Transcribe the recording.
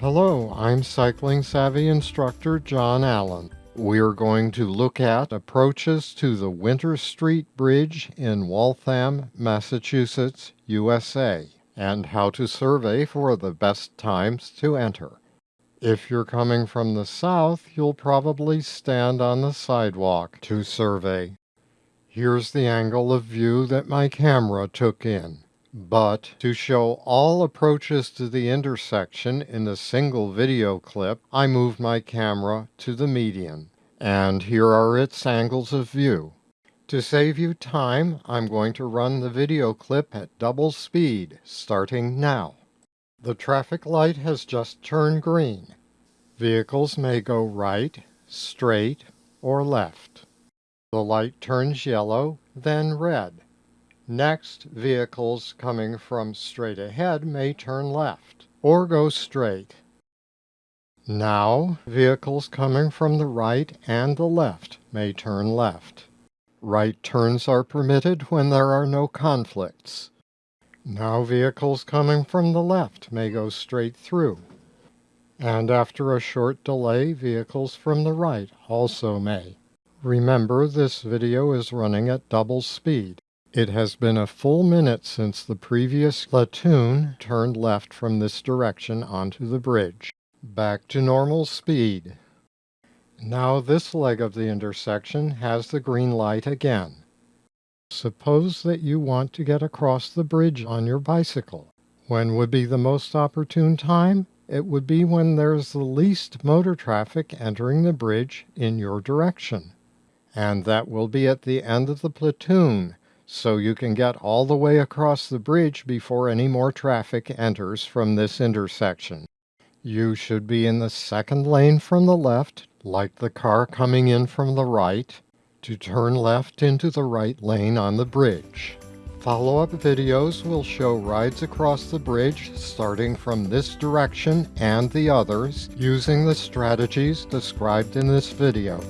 Hello, I'm Cycling Savvy instructor John Allen. We're going to look at approaches to the Winter Street Bridge in Waltham, Massachusetts, USA, and how to survey for the best times to enter. If you're coming from the south, you'll probably stand on the sidewalk to survey. Here's the angle of view that my camera took in. But to show all approaches to the intersection in a single video clip, I moved my camera to the median. And here are its angles of view. To save you time, I'm going to run the video clip at double speed, starting now. The traffic light has just turned green. Vehicles may go right, straight, or left. The light turns yellow, then red. Next, vehicles coming from straight ahead may turn left or go straight. Now, vehicles coming from the right and the left may turn left. Right turns are permitted when there are no conflicts. Now vehicles coming from the left may go straight through. And after a short delay, vehicles from the right also may. Remember, this video is running at double speed. It has been a full minute since the previous platoon turned left from this direction onto the bridge. Back to normal speed. Now this leg of the intersection has the green light again. Suppose that you want to get across the bridge on your bicycle. When would be the most opportune time? It would be when there's the least motor traffic entering the bridge in your direction. And that will be at the end of the platoon so you can get all the way across the bridge before any more traffic enters from this intersection. You should be in the second lane from the left, like the car coming in from the right, to turn left into the right lane on the bridge. Follow-up videos will show rides across the bridge starting from this direction and the others using the strategies described in this video.